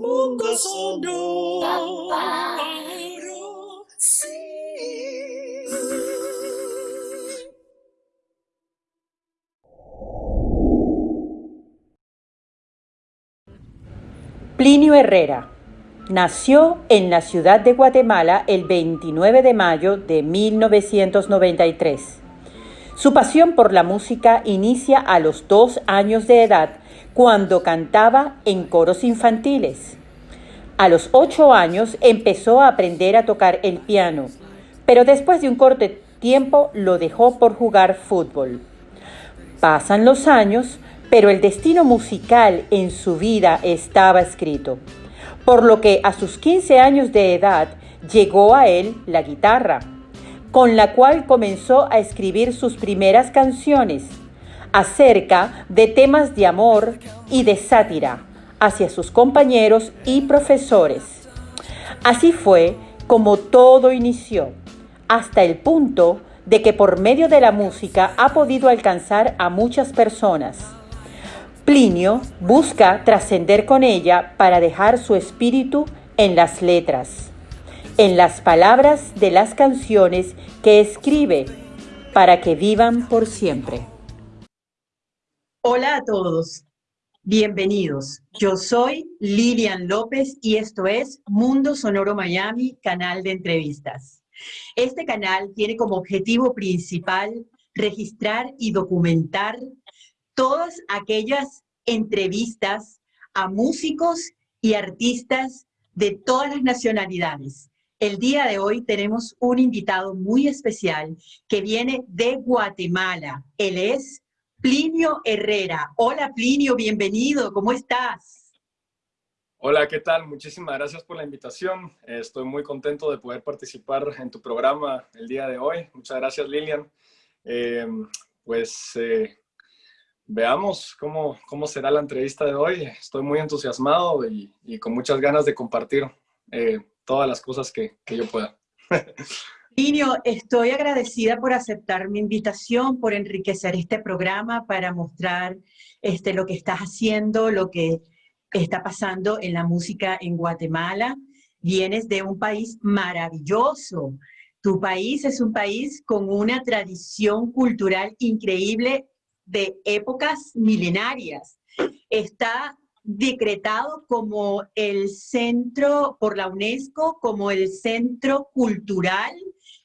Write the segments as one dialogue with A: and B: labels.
A: mundo. Sí.
B: Plinio Herrera nació en la ciudad de Guatemala el 29 de mayo de 1993. Su pasión por la música inicia a los dos años de edad cuando cantaba en coros infantiles. A los ocho años empezó a aprender a tocar el piano, pero después de un corto tiempo lo dejó por jugar fútbol. Pasan los años, pero el destino musical en su vida estaba escrito, por lo que a sus 15 años de edad llegó a él la guitarra, con la cual comenzó a escribir sus primeras canciones acerca de temas de amor y de sátira hacia sus compañeros y profesores. Así fue como todo inició, hasta el punto de que por medio de la música ha podido alcanzar a muchas personas. Plinio busca trascender con ella para dejar su espíritu en las letras, en las palabras de las canciones que escribe, para que vivan por siempre.
C: Hola a todos, bienvenidos. Yo soy Lilian López y esto es Mundo Sonoro Miami, canal de entrevistas. Este canal tiene como objetivo principal registrar y documentar todas aquellas entrevistas a músicos y artistas de todas las nacionalidades. El día de hoy tenemos un invitado muy especial que viene de Guatemala. Él es Plinio Herrera. Hola Plinio, bienvenido, ¿cómo estás?
D: Hola, ¿qué tal? Muchísimas gracias por la invitación. Estoy muy contento de poder participar en tu programa el día de hoy. Muchas gracias, Lilian. Eh, pues eh, veamos cómo, cómo será la entrevista de hoy. Estoy muy entusiasmado y, con muchas ganas de compartir eh, todas las cosas que, que yo pueda.
C: Linio, estoy agradecida por aceptar mi invitación, por enriquecer este programa para mostrar este, lo que estás haciendo, lo que está pasando en la música en Guatemala. Vienes de un país maravilloso. Tu país es un país con una tradición cultural increíble de épocas milenarias. Está decretado como el centro, por la UNESCO, como el centro cultural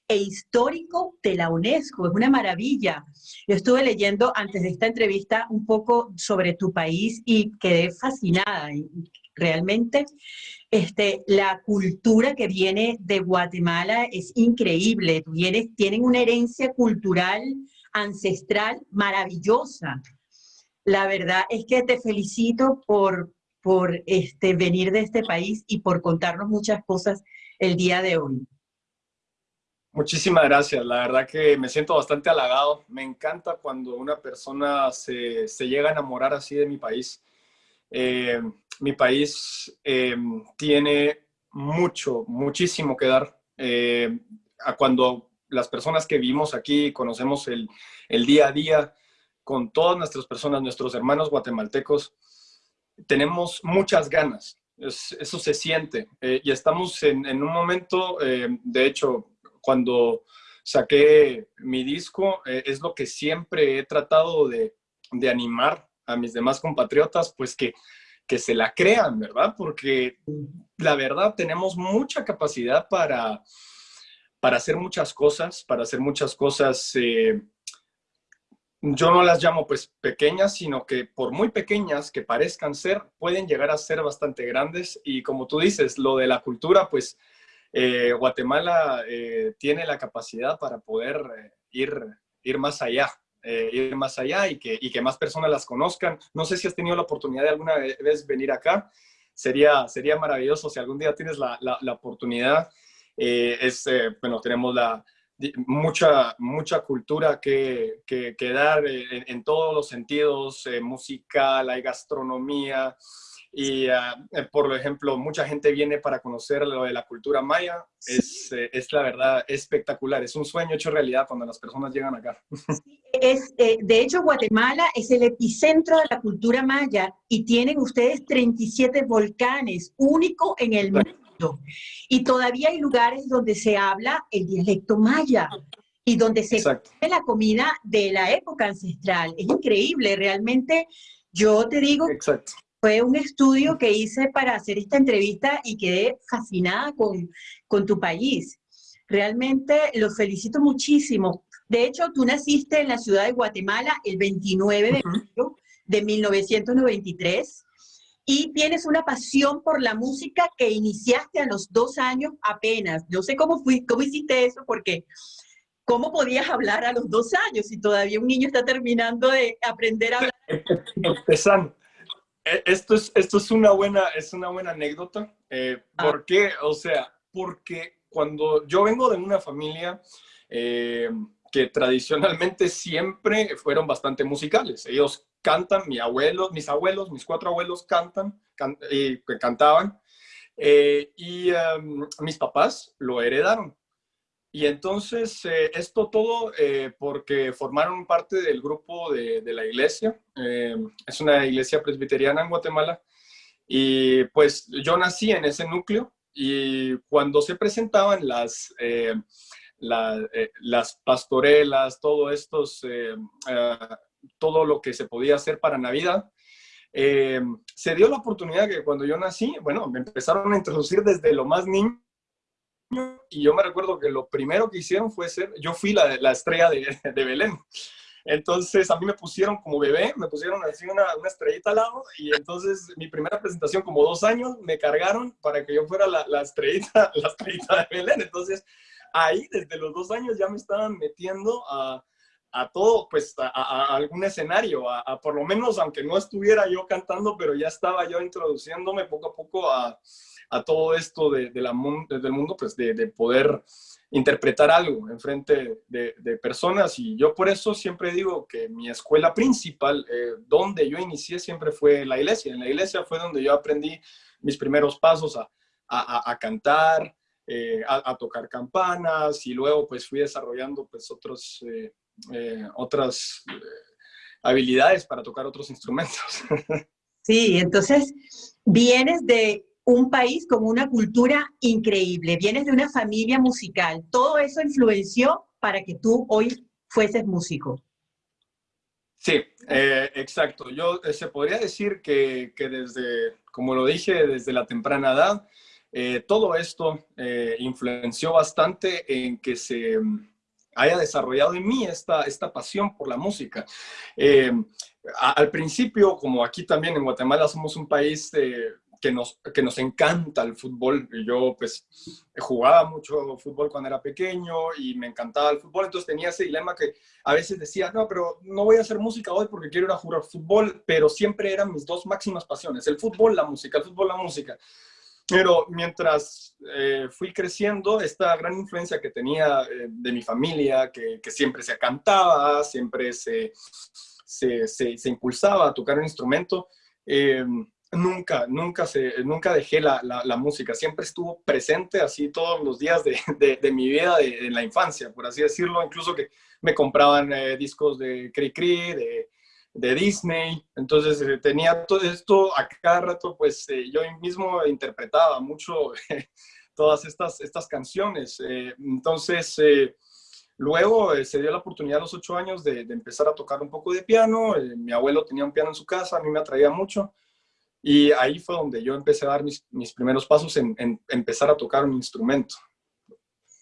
C: e histórico de la UNESCO. Es una maravilla. Yo estuve leyendo antes de esta entrevista un poco sobre tu país y quedé fascinada. Realmente este, la cultura que viene de Guatemala es increíble. tienen una herencia cultural ancestral maravillosa. La verdad es que te felicito por, por este, venir de este país y por contarnos muchas cosas el día de hoy.
D: Muchísimas gracias, la verdad que me siento bastante halagado. Me encanta cuando una persona se, se llega a enamorar así de mi país. Eh, mi país eh, tiene mucho, muchísimo que dar. Eh, a cuando las personas que vivimos aquí conocemos el, el, día a día con todas nuestras personas, nuestros hermanos guatemaltecos, tenemos muchas ganas. eso se siente. y estamos en, en un momento, de hecho, cuando saqué mi disco, eh, es lo que siempre he tratado de, animar a mis demás compatriotas, pues que, se la crean, ¿verdad? Porque la verdad tenemos mucha capacidad para, para hacer muchas cosas, para hacer muchas cosas, eh, yo no las llamo pues pequeñas, sino que por muy pequeñas que parezcan ser, pueden llegar a ser bastante grandes. Y como tú dices, lo de la cultura, pues eh, Guatemala eh, tiene la capacidad para poder eh, ir, ir más allá, ir más allá y que, y que más personas las conozcan. No sé si has tenido la oportunidad de alguna vez venir acá. Sería, sería maravilloso si algún día tienes la, la, oportunidad. es, bueno, tenemos la, mucha, mucha cultura que, que, dar en, en, todos los sentidos, musical, hay gastronomía, Y, eh, por ejemplo, mucha gente viene para conocer lo de la cultura maya. Es, eh, es, la verdad espectacular. Es un sueño hecho realidad cuando las personas llegan acá.
C: Es, eh, de hecho, Guatemala es el epicentro de la cultura maya y tienen ustedes 37 volcanes, único en el mundo. Y todavía hay lugares donde se habla el dialecto maya y donde se come la comida de la época ancestral. Es increíble, realmente. Yo te digo,
D: Exacto
C: fue un estudio que hice para hacer esta entrevista y quedé fascinada con, con tu país. Realmente los felicito muchísimo. De hecho, tú naciste en la ciudad de Guatemala el 29 de mayo de 1993 y tienes una pasión por la música que iniciaste a los dos años apenas. No sé cómo, fui, cómo hiciste eso porque ¿cómo podías hablar a los dos años si todavía un niño está terminando de aprender a hablar?
D: Empezando. Eh, esto es, esto es, una, buena, es una buena anécdota. Eh, ah. ¿Por qué? O sea, porque cuando yo vengo de una familia eh, que tradicionalmente siempre fueron bastante musicales. Ellos cantan, mi abuelo, mis abuelos, mis cuatro abuelos cantan, y cantaban. y em, mis papás lo heredaron. Y entonces, eh, esto todo eh, porque formaron parte del grupo de, la iglesia. Eh, es una iglesia presbiteriana en Guatemala. Y pues yo nací en ese núcleo y cuando se presentaban las, las pastorelas, todo, estos, todo lo que se podía hacer para Navidad, se dio la oportunidad que cuando yo nací, bueno, me empezaron a introducir desde lo más niño y yo me recuerdo que lo primero que hicieron fue ser, yo fui la, la estrella de, de, Belén. Entonces a mí me pusieron como bebé, me pusieron así una, una, estrellita al lado y entonces mi primera presentación como dos años me cargaron para que yo fuera la, la estrellita, la estrellita de Belén. Entonces ahí desde los dos años ya me estaban metiendo a, a todo, pues a, a algún escenario, a, por lo menos aunque no estuviera yo cantando, pero ya estaba yo introduciéndome poco a poco a, a todo esto de, del mundo, pues de, de, poder interpretar algo en frente de, personas. Y yo por eso siempre digo que mi escuela principal, eh, donde yo inicié, siempre fue la iglesia. En la iglesia fue donde yo aprendí mis primeros pasos a, a, cantar, eh, a, tocar campanas y luego pues fui desarrollando pues otros, eh, otras habilidades para tocar otros instrumentos.
C: Sí, entonces vienes de un país con una cultura increíble, vienes de una familia musical, todo eso influenció para que tú hoy fueses músico.
D: Sí, eh, exacto. Yo eh, se podría decir que, que, desde, como lo dije, desde la temprana edad, eh, todo esto influenció bastante en que se mm, haya desarrollado en mí esta, esta pasión por la música. Al principio, como aquí también en Guatemala somos un país que nos, que nos encanta el fútbol. Yo pues jugaba mucho fútbol cuando era pequeño y me encantaba el fútbol, entonces tenía ese dilema que a veces decía, no, pero no voy a hacer música hoy porque quiero ir a jugar fútbol, pero siempre eran mis dos máximas pasiones, el fútbol, la música, el fútbol, la música. Pero mientras eh, fui creciendo, esta gran influencia que tenía eh, de mi familia, que, que, siempre se cantaba, siempre se, se, se, se impulsaba a tocar un instrumento, eh, Nunca, nunca, se, nunca dejé la, la, música, siempre estuvo presente así todos los días de, de, mi vida de, la infancia, por así decirlo, incluso que me compraban eh, discos de Cri Cri, de, Disney, entonces eh, tenía todo esto a cada rato, pues eh, yo mismo interpretaba mucho todas estas, estas canciones, entonces luego se dio la oportunidad a los ocho años de, empezar a tocar un poco de piano, mi abuelo tenía un piano en su casa, a mí me atraía mucho, y ahí fue donde yo empecé a dar mis, mis primeros pasos en, en, empezar a tocar un instrumento,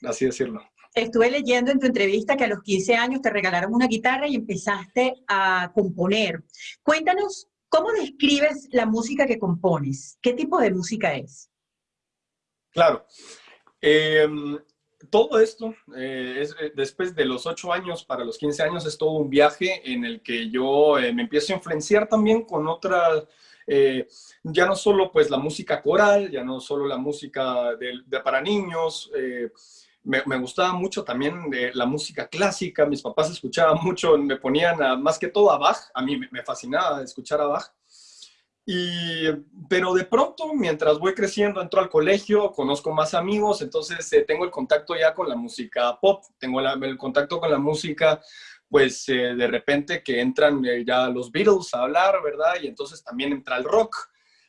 D: así decirlo.
C: Estuve leyendo en tu entrevista que a los 15 años te regalaron una guitarra y empezaste a componer. Cuéntanos, ¿cómo describes la música que compones? ¿Qué tipo de música es?
D: Claro. Eh, todo esto, eh, es, eh, después de los 8 años para los 15 años, es todo un viaje en el que yo eh, me empiezo a influenciar también con otras eh, ya no solo pues la música coral, ya no solo la música de, de para niños, eh, me, me, gustaba mucho también de la música clásica, mis papás escuchaban mucho, me ponían a, más que todo a Bach, a mí me, me fascinaba escuchar a Bach. Y, pero de pronto, mientras voy creciendo, entro al colegio, conozco más amigos, entonces eh, tengo el contacto ya con la música pop, tengo el contacto con la música, pues eh, de repente que entran eh, ya los Beatles a hablar, ¿verdad? Y entonces también entra el rock.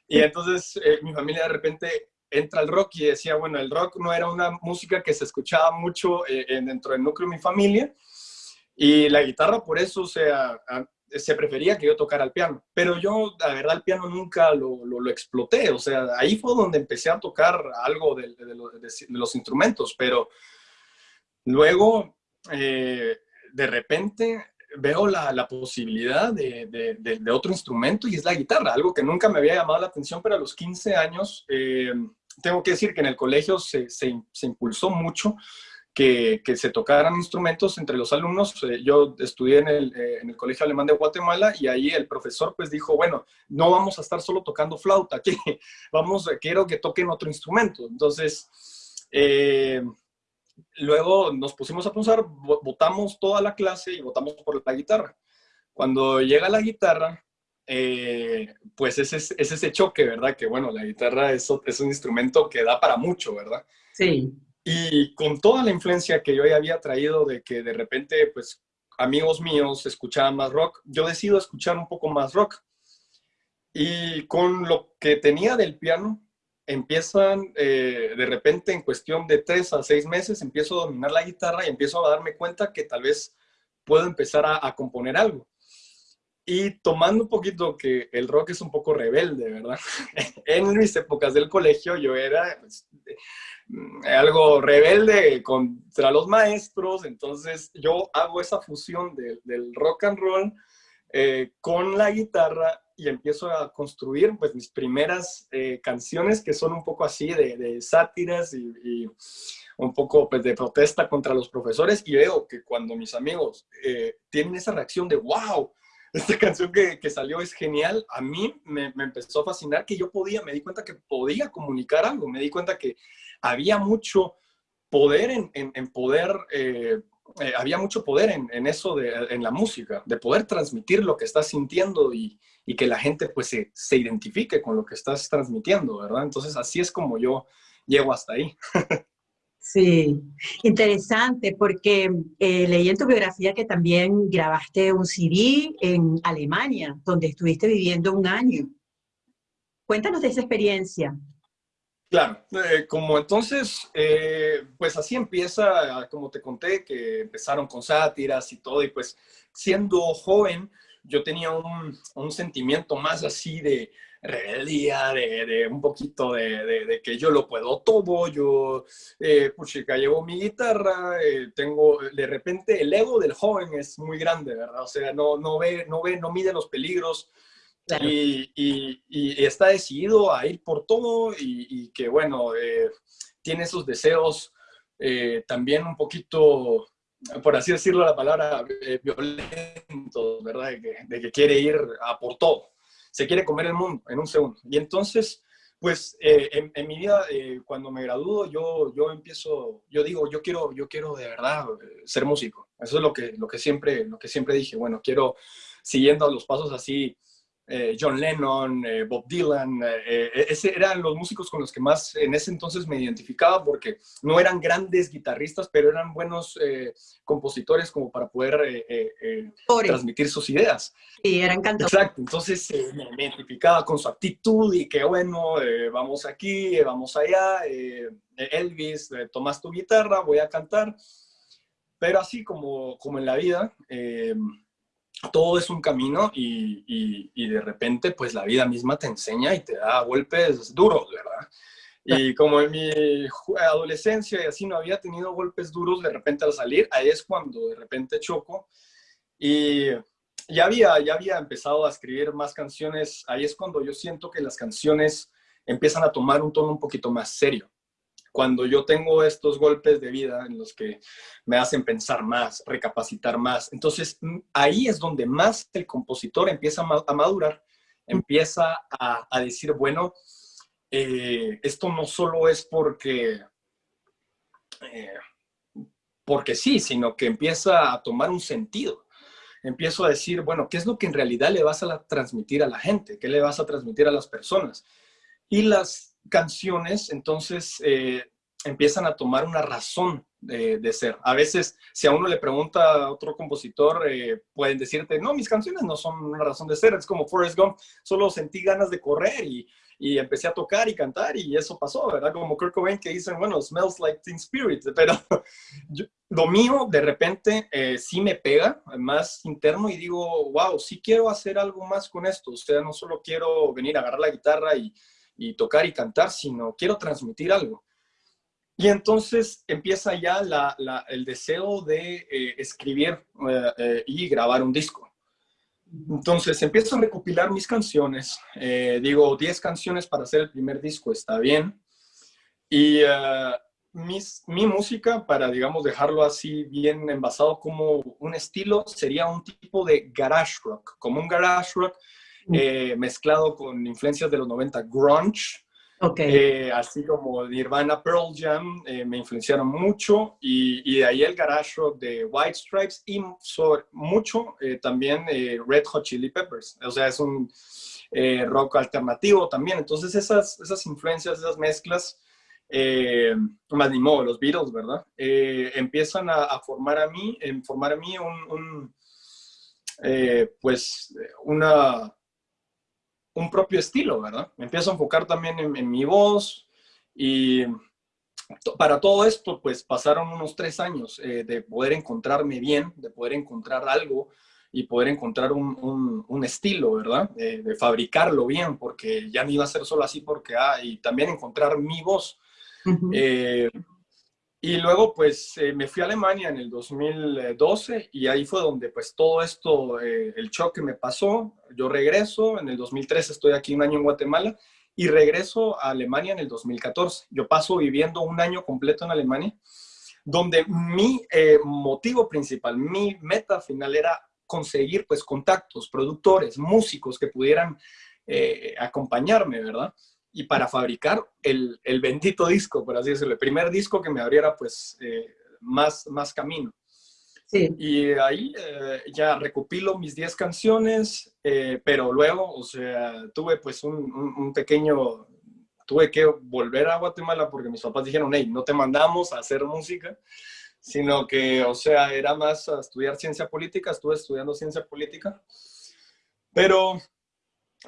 D: Y entonces mi familia de repente entra el rock y decía, bueno, el rock no era una música que se escuchaba mucho dentro del núcleo de mi familia. Y la guitarra, por eso, o sea, se prefería que yo tocara el piano, pero yo, la verdad, el piano nunca lo, lo, exploté, o sea, ahí fue donde empecé a tocar algo de, los instrumentos, pero luego, eh, de repente, veo la, la posibilidad de, otro instrumento y es la guitarra, algo que nunca me había llamado la atención, pero a los 15 años, eh, tengo que decir que en el colegio se, se, se impulsó mucho que, se tocaran instrumentos entre los alumnos. Eh, yo estudié en el, eh, en el, Colegio Alemán de Guatemala y ahí el profesor pues dijo, bueno, no vamos a estar solo tocando flauta vamos, quiero que toquen otro instrumento. Entonces, luego nos pusimos a pensar, votamos toda la clase y votamos por la guitarra. Cuando llega la guitarra, pues es, es, ese choque, ¿verdad? Que bueno, la guitarra es, es un instrumento que da para mucho, ¿verdad?
C: Sí.
D: Y con toda la influencia que yo ya había traído de que de repente, pues, amigos míos escuchaban más rock, yo decido escuchar un poco más rock. Y con lo que tenía del piano, empiezan eh, de repente en cuestión de tres a seis meses, empiezo a dominar la guitarra y empiezo a darme cuenta que tal vez puedo empezar a, componer algo. Y tomando un poquito que el rock es un poco rebelde, ¿verdad? en mis épocas del colegio yo era, pues, Mm, algo rebelde contra los maestros, entonces yo hago esa fusión del rock and roll eh, con la guitarra y empiezo a construir pues mis primeras eh, canciones que son un poco así de, sátiras y, un poco pues, de protesta contra los profesores. Y veo que cuando mis amigos eh, tienen esa reacción de wow, esta canción que, que, salió es genial, a mí me, me, empezó a fascinar que yo podía, me di cuenta que podía comunicar algo, me di cuenta que había mucho poder en, en, poder, eh, eh, había mucho poder en, en, eso, de, en la música, de poder transmitir lo que estás sintiendo y, y que la gente pues se, se, identifique con lo que estás transmitiendo, ¿verdad? Entonces así es como yo llego hasta ahí.
C: Sí, interesante, porque eh, leí en tu biografía que también grabaste un CD en Alemania, donde estuviste viviendo un año. Cuéntanos de esa experiencia.
D: Claro, eh, como entonces, eh, pues así empieza, como te conté, que empezaron con sátiras y todo, y pues siendo joven, yo tenía un, sentimiento más así de rebeldía, de, un poquito de, que yo lo puedo todo, yo, eh, llevo mi guitarra, eh, tengo, de repente el ego del joven es muy grande, ¿verdad? O sea, no, no ve, no ve, no mide los peligros, y, está decidido a ir por todo y, que, bueno, eh, tiene esos deseos eh, también un poquito, por así decirlo la palabra, eh, ¿verdad? De que, quiere ir a por todo. Se quiere comer el mundo en un segundo. Y entonces, pues, en, en, mi vida, cuando me gradúo, yo, yo empiezo, yo digo, yo quiero, yo quiero de verdad ser músico. Eso es lo que, lo que, siempre, lo que siempre dije. Bueno, quiero, siguiendo los pasos así, eh, John Lennon, eh, Bob Dylan, eh, ese eran los músicos con los que más en ese entonces me identificaba porque no eran grandes guitarristas, pero eran buenos compositores como para poder transmitir sus ideas.
C: Y eran cantores.
D: Exacto, entonces me, identificaba con su actitud y que bueno, vamos aquí, vamos allá, Elvis, tomas tu guitarra, voy a cantar. Pero así como, como en la vida, todo es un camino y, y, de repente pues la vida misma te enseña y te da golpes duros, ¿verdad? Y como en mi adolescencia y así no había tenido golpes duros, de repente al salir, ahí es cuando de repente choco. Y ya había, ya había empezado a escribir más canciones, ahí es cuando yo siento que las canciones empiezan a tomar un tono un poquito más serio cuando yo tengo estos golpes de vida en los que me hacen pensar más, recapacitar más, entonces mm, ahí es donde más el compositor empieza a madurar, empieza a, decir, bueno, eh, esto no solo es porque, eh, porque sí, sino que empieza a tomar un sentido. empiezo a decir, bueno, ¿qué es lo que en realidad le vas a transmitir a la gente? ¿Qué le vas a transmitir a las personas? Y las canciones, entonces, eh, empiezan a tomar una razón de, ser. A veces, si a uno le pregunta a otro compositor, eh, pueden decirte, no, mis canciones no son una razón de ser, es como Forrest Gump, solo sentí ganas de correr y, y empecé a tocar y cantar y eso pasó, ¿verdad? Como Kurt Cobain que dicen, bueno, smells like Teen Spirit, pero lo mío de repente eh, sí me pega más interno y digo, wow, sí quiero hacer algo más con esto, o sea, no solo quiero venir a agarrar la guitarra y, y tocar y cantar, sino quiero transmitir algo. Y entonces empieza ya el deseo de eh, escribir eh, eh, y grabar un disco. Entonces empiezo a recopilar mis canciones. digo, 10 canciones para hacer el primer disco está bien. Y mi música, para, digamos, dejarlo así bien envasado como un estilo, sería un tipo de garage rock, como un garage rock mm. mezclado con influencias de los 90, grunge,
C: Okay.
D: Eh, así como Nirvana, Pearl Jam, eh, me influenciaron mucho y, de ahí el garage rock de White Stripes y mucho eh, también Red Hot Chili Peppers. O sea, es un rock alternativo también. Entonces esas, esas influencias, esas mezclas, más ni modo, los Beatles, ¿verdad? empiezan a, formar a mí, en formar a mí un pues una un propio estilo, ¿verdad? Me empiezo a enfocar también en, mi voz y para todo esto, pues pasaron unos tres años eh, de poder encontrarme bien, de poder encontrar algo y poder encontrar un, estilo, ¿verdad? de fabricarlo bien, porque ya no iba a ser solo así porque, ah, y también encontrar mi voz. Y luego, pues, eh, me fui a Alemania en el 2012 y ahí fue donde, pues, todo esto, eh, el choque me pasó. Yo regreso, en el 2013 estoy aquí un año en Guatemala y regreso a Alemania en el 2014. Yo paso viviendo un año completo en Alemania, donde mi eh, motivo principal, mi meta final era conseguir, pues, contactos, productores, músicos que pudieran acompañarme, ¿verdad? Y para fabricar el, el, bendito disco, por así decirlo, el primer disco que me abriera pues eh, más, más camino.
C: Sí.
D: Y ahí eh, ya recopilo mis 10 canciones, eh, pero luego, o sea, tuve pues un, un, pequeño, tuve que volver a Guatemala porque mis papás dijeron, hey, no te mandamos a hacer música, sino que, o sea, era más a estudiar ciencia política, estuve estudiando ciencia política, pero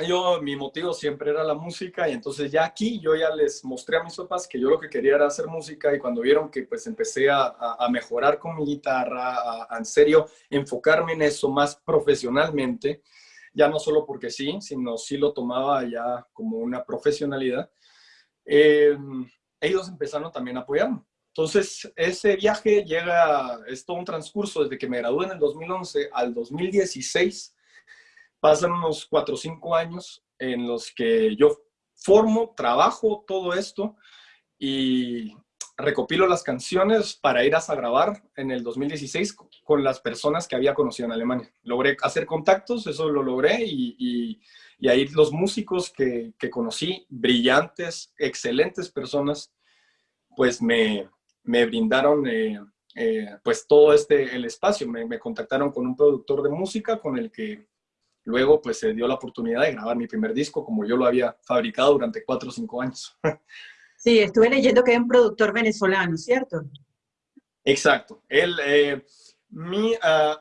D: yo, mi motivo siempre era la música y entonces ya aquí yo ya les mostré a mis papás que yo lo que quería era hacer música y cuando vieron que pues empecé a, a mejorar con mi guitarra, a, en serio enfocarme en eso más profesionalmente, ya no solo porque sí, sino sí lo tomaba ya como una profesionalidad, em, ellos empezaron también a apoyarme. Entonces, ese viaje llega, es todo un transcurso desde que me gradué en el 2011 al 2016, pasan unos cuatro o cinco años en los que yo formo, trabajo todo esto y recopilo las canciones para ir a grabar en el 2016 con las personas que había conocido en Alemania. Logré hacer contactos, eso lo logré y, ahí los músicos que, conocí, brillantes, excelentes personas, pues me, brindaron eh, eh, pues todo este, el espacio. Me, me contactaron con un productor de música con el que Luego, pues se dio la oportunidad de grabar mi primer disco, como yo lo había fabricado durante cuatro o cinco años.
C: Sí, estuve leyendo que es un productor venezolano, ¿cierto?
D: Exacto. Él, eh, mi, ah,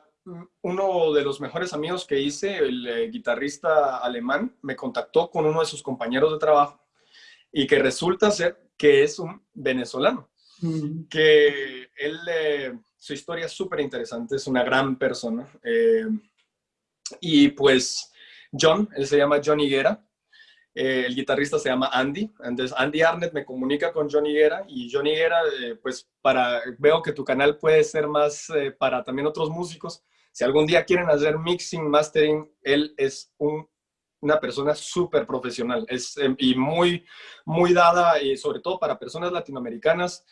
D: uno de los mejores amigos que hice, el eh, guitarrista alemán, me contactó con uno de sus compañeros de trabajo y que resulta ser que es un venezolano. Mm. Que él, eh, su historia es súper interesante, es una gran persona. Y pues John, él se llama John Higuera, eh, el guitarrista se llama Andy, entonces Andy Arnett me comunica con John Higuera y John Higuera, eh, pues para, veo que tu canal puede ser más eh, para también otros músicos, si algún día quieren hacer mixing, mastering, él es una persona súper profesional es, y muy, muy dada, y sobre todo para personas latinoamericanas,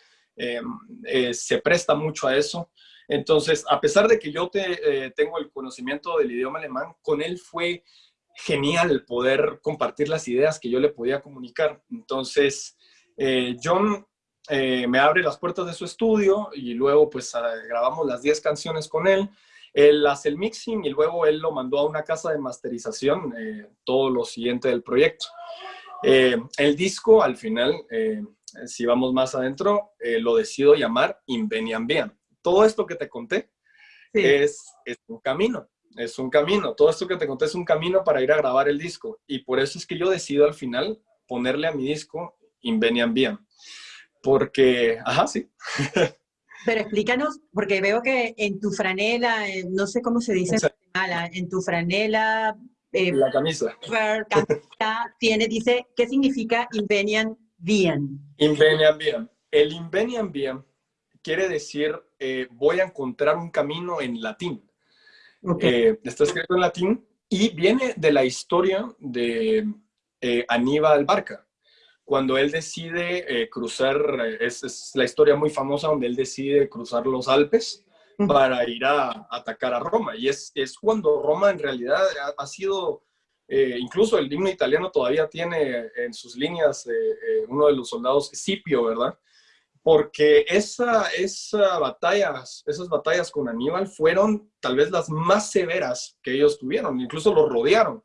D: se presta mucho a eso. Entonces, a pesar de que yo te, eh, tengo el conocimiento del idioma alemán, con él fue genial poder compartir las ideas que yo le podía comunicar. Entonces, eh, John eh, me abre las puertas de su estudio y luego pues ah, grabamos las 10 canciones con él. Él hace el mixing y luego él lo mandó a una casa de masterización, todo lo siguiente del proyecto. El disco, al final, si vamos más adentro, lo decido llamar Invenian Bien. Todo esto que te conté es, es un camino, es un camino. Todo esto que te conté es un camino para ir a grabar el disco. Y por eso es que yo decido al final ponerle a mi disco Invenian Bien. Porque, ajá, sí.
C: Pero explícanos, porque veo que en tu franela, no sé cómo se dice en en tu franela...
D: Eh, la camisa.
C: tiene, dice, ¿qué significa Invenian Bien?
D: Invenian Bien. El Invenian Bien quiere decir, eh, voy a encontrar un camino en latín. Eh, está escrito en latín y viene de la historia de Aníbal Barca cuando él decide eh, cruzar, eh, es, la historia muy famosa donde él decide cruzar los Alpes para ir a, atacar a Roma. Y es, es, cuando Roma en realidad ha, sido, eh, incluso el himno italiano todavía tiene en sus líneas uno de los soldados, Scipio, ¿verdad? Porque esa, batallas, esas batallas con Aníbal fueron tal vez las más severas que ellos tuvieron, incluso los rodearon.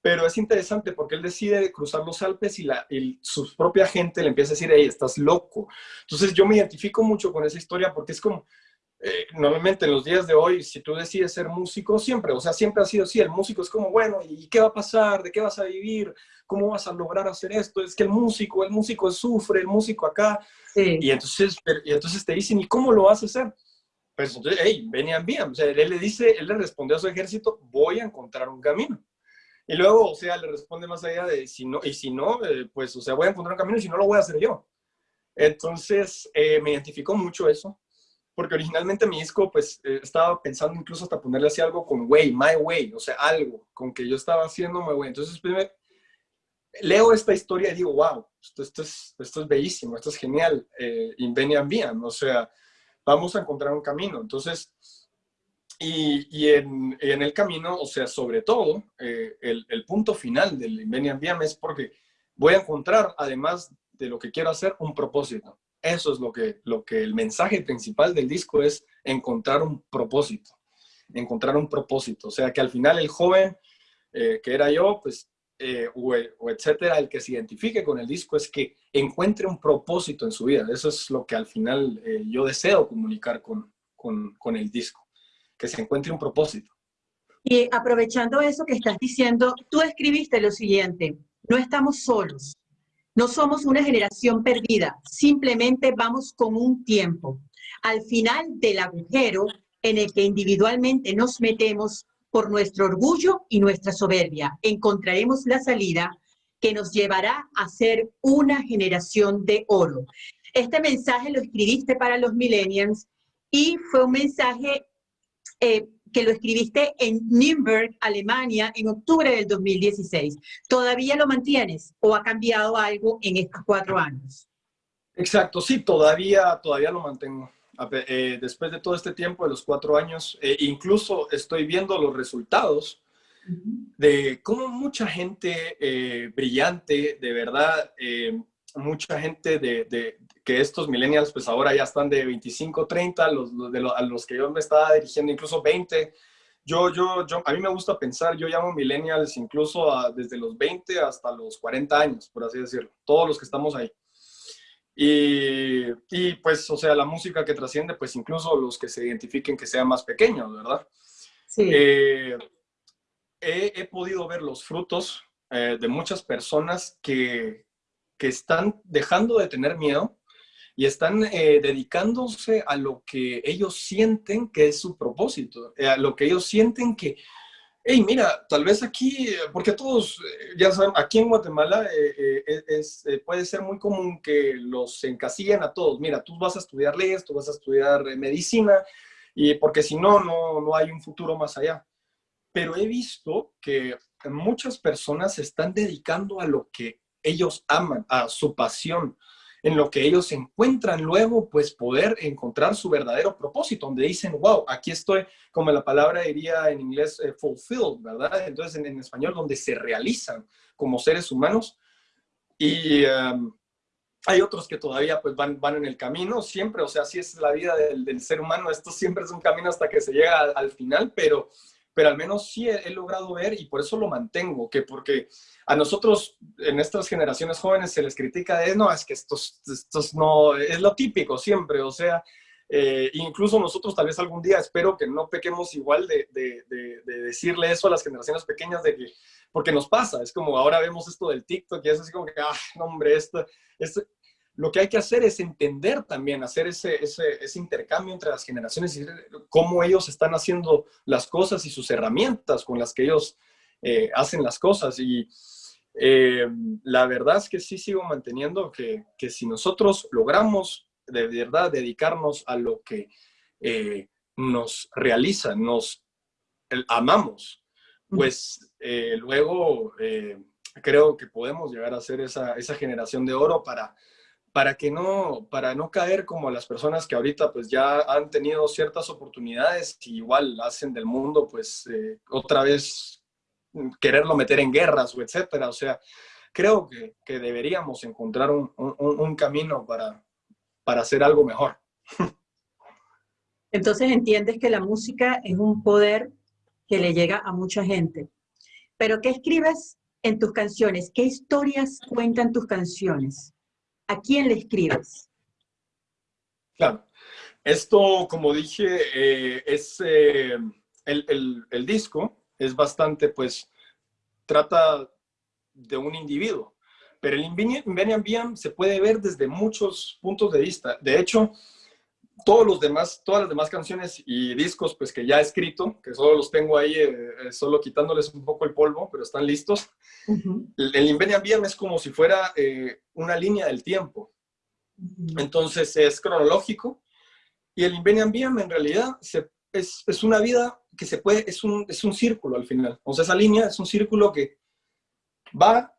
D: Pero es interesante porque él decide cruzar los Alpes y, la, su propia gente le empieza a decir, hey, estás loco. Entonces yo me identifico mucho con esa historia porque es como, eh, normalmente en los días de hoy, si tú decides ser músico, siempre, o sea, siempre ha sido así, el músico es como, bueno, ¿y qué va a pasar? ¿De qué vas a vivir? ¿Cómo vas a lograr hacer esto? Es que el músico, el músico sufre, el músico acá. Y, entonces, y entonces te dicen, ¿y cómo lo vas a hacer? Pues entonces, hey, venían bien. O sea, él le dice, él le respondió a su ejército, voy a encontrar un camino. Y luego, o sea, le responde más allá de, si no, y si no, eh, pues, o sea, voy a encontrar un camino y si no, lo voy a hacer yo. Entonces, eh, me identificó mucho eso, porque originalmente mi disco, pues, eh, estaba pensando incluso hasta ponerle así algo con way, my way, o sea, algo con que yo estaba haciendo my way. Entonces, primero, leo esta historia y digo, wow, esto, es, esto es bellísimo, esto es genial, eh, Invenian Bien, o sea, vamos a encontrar un camino. Entonces, y, en, el camino, o sea, sobre todo, eh, el, punto final del Invenian Biam es porque voy a encontrar, además de lo que quiero hacer, un propósito. Eso es lo que, lo que el mensaje principal del disco es encontrar un propósito. Encontrar un propósito. O sea, que al final el joven eh, que era yo, pues, eh, o, etcétera, el que se identifique con el disco es que encuentre un propósito en su vida. Eso es lo que al final yo deseo comunicar con, con, con el disco que se encuentre un propósito.
C: Y aprovechando eso que estás diciendo, tú escribiste lo siguiente, no estamos solos, no somos una generación perdida, simplemente vamos con un tiempo. Al final del agujero en el que individualmente nos metemos por nuestro orgullo y nuestra soberbia, encontraremos la salida que nos llevará a ser una generación de oro. Este mensaje lo escribiste para los millennials y fue un mensaje eh, que lo escribiste en Nürnberg, Alemania, en octubre del 2016. ¿Todavía lo mantienes o ha cambiado algo en estos cuatro años?
D: Exacto, sí, todavía, todavía lo mantengo. Eh, después de todo este tiempo, de los cuatro años, eh, incluso estoy viendo los resultados de cómo mucha gente brillante, de verdad, mucha gente de, que estos millennials pues ahora ya están de 25, 30, los, de a los que yo me estaba dirigiendo incluso 20. Yo, yo, yo, a mí me gusta pensar, yo llamo millennials incluso desde los 20 hasta los 40 años, por así decirlo, todos los que estamos ahí. Y, y pues, o sea, la música que trasciende, pues incluso los que se identifiquen que sean más pequeños, ¿verdad?
C: Sí.
D: Eh, he, he, podido ver los frutos eh, de muchas personas que, que están dejando de tener miedo y están eh, dedicándose a lo que ellos sienten que es su propósito, eh, a lo que ellos sienten que, hey, mira, tal vez aquí, porque todos, eh, ya saben, aquí en Guatemala es, puede ser muy común que los encasillen a todos, mira, tú vas a estudiar leyes, tú vas a estudiar medicina, y porque si no, no, no hay un futuro más allá. Pero he visto que muchas personas se están dedicando a lo que ellos aman, a su pasión, en lo que ellos encuentran luego, pues poder encontrar su verdadero propósito, donde dicen, wow, aquí estoy, como la palabra diría en inglés, eh, fulfilled, ¿verdad? Entonces en, español, donde se realizan como seres humanos. Y, um, hay otros que todavía pues van, van en el camino, siempre, o sea, así es la vida del, ser humano, esto siempre es un camino hasta que se llega al, final, pero, pero al menos sí he, logrado ver y por eso lo mantengo, que porque a nosotros en estas generaciones jóvenes se les critica de, no, es que estos, estos no, es lo típico siempre, o sea, eh, incluso nosotros tal vez algún día espero que no pequemos igual de, de, de, de, decirle eso a las generaciones pequeñas de que, porque nos pasa, es como ahora vemos esto del TikTok y es así como que, ah, no, hombre, esto, esto, lo que hay que hacer es entender también, hacer ese, ese, ese intercambio entre las generaciones y cómo ellos están haciendo las cosas y sus herramientas con las que ellos eh, hacen las cosas. Y eh, la verdad es que sí sigo manteniendo que, que si nosotros logramos de verdad dedicarnos a lo que eh, nos realiza, nos amamos, pues luego creo que podemos llegar a ser esa, esa, generación de oro para, para que no, para no caer como las personas que ahorita pues ya han tenido ciertas oportunidades y igual hacen del mundo pues otra vez quererlo meter en guerras o etcétera. O sea, creo que, que deberíamos encontrar un, un, un camino para, para hacer algo mejor.
C: Entonces entiendes que la música es un poder que le llega a mucha gente. Pero ¿qué escribes en tus canciones? ¿Qué historias cuentan tus canciones? ¿A quién le escribes?
D: Claro. Esto, como dije, eh, es eh, el, el, disco es bastante, pues, trata de un individuo. Pero el Invenian se puede ver desde muchos puntos de vista. De hecho, todos los demás, todas las demás canciones y discos pues que ya he escrito, que solo los tengo ahí, eh, eh, solo quitándoles un poco el polvo, pero están listos. El, el es como si fuera eh, una línea del tiempo. Entonces es cronológico. Y el Invenian en realidad es, es, una vida que se puede, es un, es un círculo al final. O sea, esa línea es un círculo que va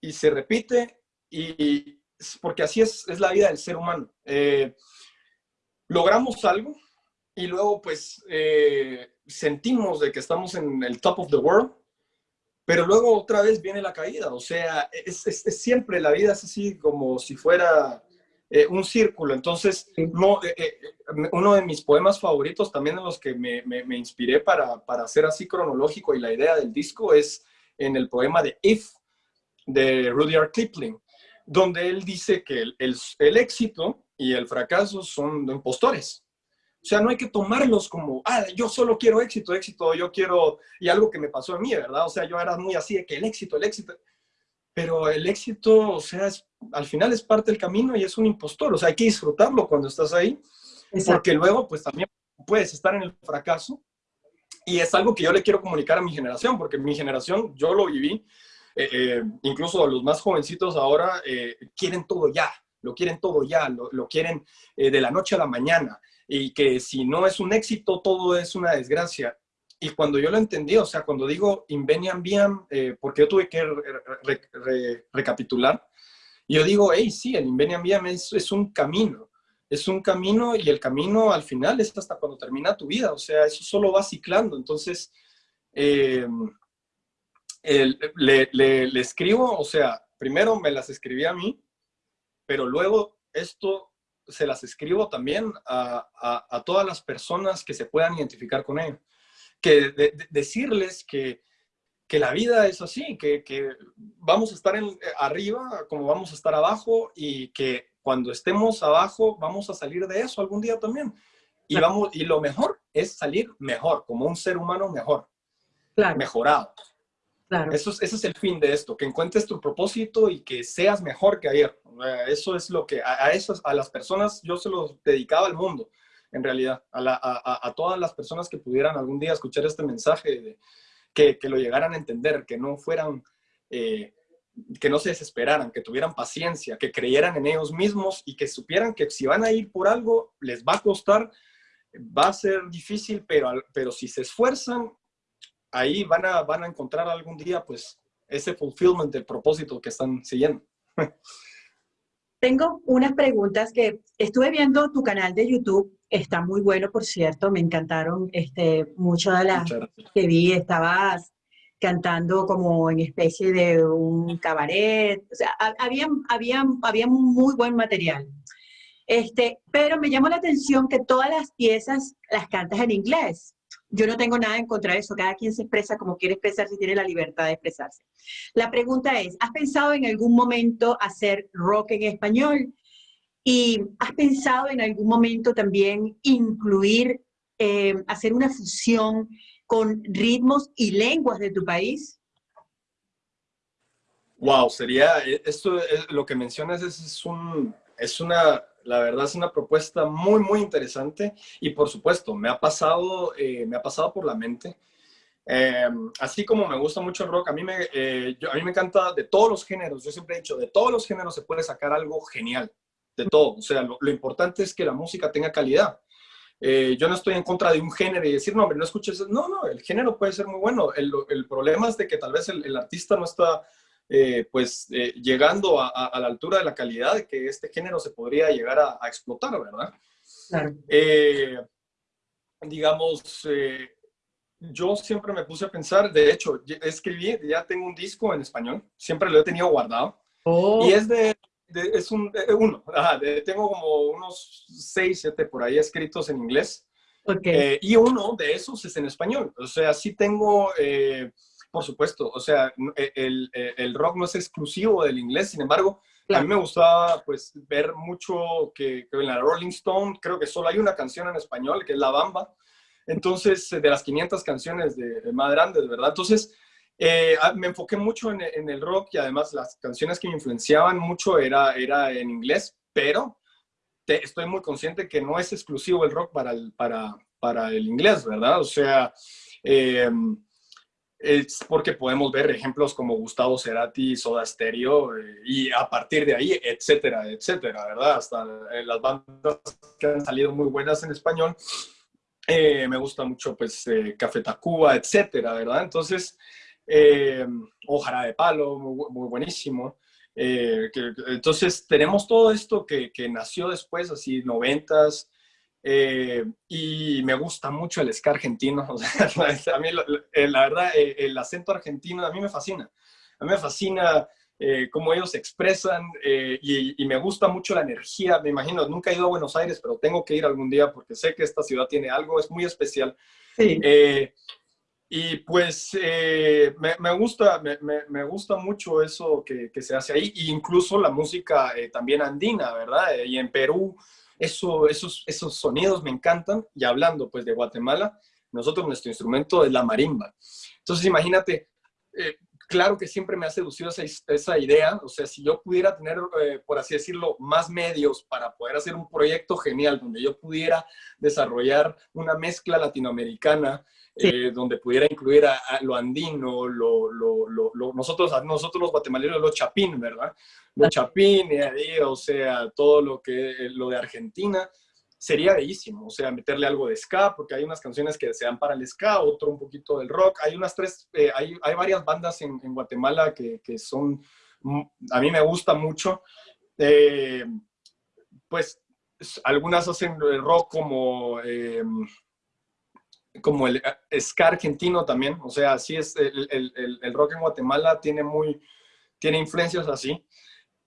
D: y se repite, y, porque así es, es, la vida del ser humano. Eh, logramos algo y luego pues eh, sentimos de que estamos en el top of the world, pero luego otra vez viene la caída, o sea, es, es, siempre la vida es así como si fuera eh, un círculo, entonces no, uno de mis poemas favoritos también en los que me, me, me inspiré para, para hacer así cronológico y la idea del disco es en el poema de If, de Rudyard Kipling, donde él dice que el, el, éxito y el fracaso son impostores. O sea, no hay que tomarlos como, ah, yo solo quiero éxito, éxito, yo quiero, y algo que me pasó a mí, ¿verdad? O sea, yo era muy así de que el éxito, el éxito, pero el éxito, o sea, al final es parte del camino y es un impostor, o sea, hay que disfrutarlo cuando estás ahí, porque luego, pues también puedes estar en el fracaso, y es algo que yo le quiero comunicar a mi generación, porque mi generación, yo lo viví, eh, eh, incluso los más jovencitos ahora eh, quieren todo ya, lo quieren todo ya, lo, lo quieren de la noche a la mañana y que si no es un éxito, todo es una desgracia. Y cuando yo lo entendí, o sea, cuando digo invenian bien, porque yo tuve que recapitular, yo digo, hey, sí, el invenian bien es, un camino, es un camino y el camino al final es hasta cuando termina tu vida, o sea, eso solo va ciclando. Entonces, eh, le, le, escribo, o sea, primero me las escribí a mí, pero luego esto se las escribo también a, a, todas las personas que se puedan identificar con ello. Que decirles que, que, la vida es así, que, que vamos a estar en, arriba como vamos a estar abajo y que cuando estemos abajo vamos a salir de eso algún día también. Y, vamos, y lo mejor es salir mejor, como un ser humano mejor, claro. mejorado. Eso es, ese es el fin de esto, que encuentres tu propósito y que seas mejor que ayer. Eso es lo que a, esas, a las personas yo se los dedicaba al mundo, en realidad, a, a, todas las personas que pudieran algún día escuchar este mensaje, que, que, lo llegaran a entender, que no fueran, eh, que no se desesperaran, que tuvieran paciencia, que creyeran en ellos mismos y que supieran que si van a ir por algo, les va a costar, va a ser difícil, pero, pero si se esfuerzan, ahí van a, van a encontrar algún día pues ese fulfillment del propósito que están siguiendo.
C: Tengo unas preguntas que estuve viendo tu canal de YouTube, está muy bueno, por cierto, me encantaron este, muchas de las que vi, estabas cantando como en especie de un cabaret, o sea, había, había, había muy buen material. Este, pero me llamó la atención que todas las piezas las cantas en inglés. Yo no tengo nada en contra de eso, cada quien se expresa como quiere expresarse y tiene la libertad de expresarse. La pregunta es, ¿has pensado en algún momento hacer rock en español? ¿Y has pensado en algún momento también incluir, eh, hacer una fusión con ritmos y lenguas de tu país?
D: Wow, sería, eh, esto, lo que mencionas es, un, es una, la verdad es una propuesta muy, muy interesante y por supuesto, me ha pasado, eh, me ha pasado por la mente. Em, así como me gusta mucho el rock, a mí, me, a mí me encanta de todos los géneros, yo siempre he dicho, de todos los géneros se puede sacar algo genial de todo. O sea, lo, importante es que la música tenga calidad. Eh, yo no estoy en contra de un género y decir, no, hombre, no escuches. No, no, el género puede ser muy bueno. El, el problema es de que tal vez el, artista no está, eh, pues, eh, llegando a, a, la altura de la calidad de que este género se podría llegar a, a explotar, ¿verdad?
C: Claro.
D: digamos, yo siempre me puse a pensar, de hecho, escribí, ya tengo un disco en español, siempre lo he tenido guardado.
C: Oh.
D: Y es de, es un, eh, uno, tengo como unos seis, siete por ahí escritos en inglés. Eh, y uno de esos es en español. O sea, sí tengo, eh, por supuesto, o sea, el, el, rock no es exclusivo del inglés, sin embargo, a mí me gustaba pues ver mucho que, en la Rolling Stone creo que solo hay una canción en español, que es La Bamba. Entonces, de las 500 canciones de, de más grandes, ¿verdad? Entonces, eh, me enfoqué mucho en, el rock y además las canciones que me influenciaban mucho era, era en inglés, pero estoy muy consciente que no es exclusivo el rock para el, para, para el inglés, ¿verdad? O sea, eh, es porque podemos ver ejemplos como Gustavo Cerati, Soda Stereo, eh, y a partir de ahí, etcétera, etcétera, ¿verdad? Hasta las bandas que han salido muy buenas en español. me gusta mucho, pues, Café Tacuba, etcétera, ¿verdad? Entonces, eh, Ojara de Palo, muy, buenísimo. Eh, entonces tenemos todo esto que, nació después, así noventas, eh, y me gusta mucho el ska argentino. a mí, eh, la, verdad, el acento argentino a mí me fascina. A mí me fascina cómo ellos se expresan y, me gusta mucho la energía. Me imagino, nunca he ido a Buenos Aires, pero tengo que ir algún día porque sé que esta ciudad tiene algo, es muy especial.
C: Sí.
D: Y pues eh, me, gusta, me, gusta mucho eso que, se hace ahí, e incluso la música eh, también andina, ¿verdad? y en Perú, eso, esos, esos sonidos me encantan. Y hablando pues de Guatemala, nosotros nuestro instrumento es la marimba. Entonces imagínate, eh, claro que siempre me ha seducido esa, esa idea, o sea, si yo pudiera tener, por así decirlo, más medios para poder hacer un proyecto genial donde yo pudiera desarrollar una mezcla latinoamericana, eh, donde pudiera incluir a, lo andino, lo, lo, lo, nosotros, nosotros los guatemaltecos, los chapín, ¿verdad? Los chapín, o sea, todo lo, que, lo de Argentina, sería bellísimo, o sea, meterle algo de ska, porque hay unas canciones que se dan para el ska, otro un poquito del rock, hay unas tres, eh, hay, hay, varias bandas en, Guatemala que, que, son, mm, a mí me gusta mucho, eh, pues algunas hacen rock como como el eh, ska argentino también, o sea, así es, el, el, el, rock en Guatemala tiene muy, tiene influencias así,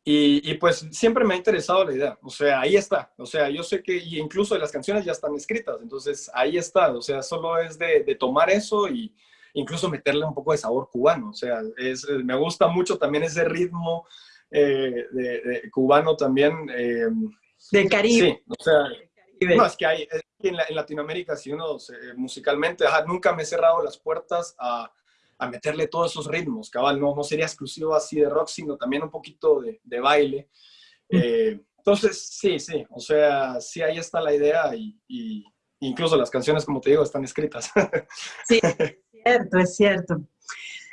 D: y, y, pues siempre me ha interesado la idea, o sea, ahí está, o sea, yo sé que y incluso las canciones ya están escritas, entonces ahí está, o sea, solo es de, de tomar eso y incluso meterle un poco de sabor cubano, o sea, es, me gusta mucho también ese ritmo eh, de, cubano también. Eh,
C: Del Caribe.
D: Sí, o sea, no, es que hay, en, Latinoamérica, si uno musicalmente, nunca me he cerrado las puertas a, a, meterle todos esos ritmos, cabal, no, no sería exclusivo así de rock, sino también un poquito de, de baile. Mm. Eh, entonces, sí, sí, o sea, sí, ahí está la idea y, y incluso las canciones, como te digo, están escritas.
C: Sí, es cierto, es cierto.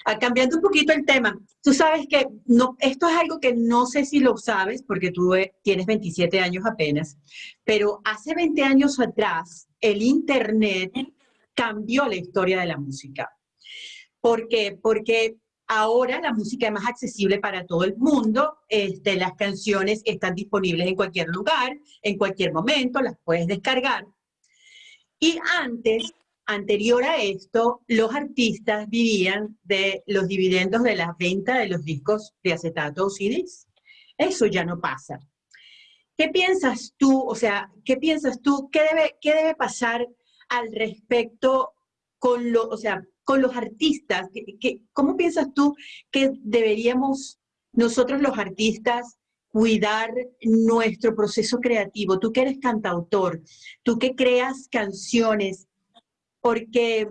C: Ah, cambiando un poquito el tema, tú sabes que no, esto es algo que no sé si lo sabes porque tú eh, tienes 27 años apenas, pero hace 20 años atrás el Internet cambió la historia de la música. ¿Por qué? Porque ahora la música es más accesible para todo el mundo, este, las canciones están disponibles en cualquier lugar, en cualquier momento, las puedes descargar. Y antes anterior a esto, los artistas vivían de los dividendos de la venta de los discos de acetato o CDs. Eso ya no pasa. ¿Qué piensas tú, o sea, qué piensas tú, qué debe, qué debe pasar al respecto con, lo, o sea, con los artistas? cómo piensas tú que deberíamos nosotros los artistas cuidar nuestro proceso creativo? Tú que eres cantautor, tú que creas canciones, porque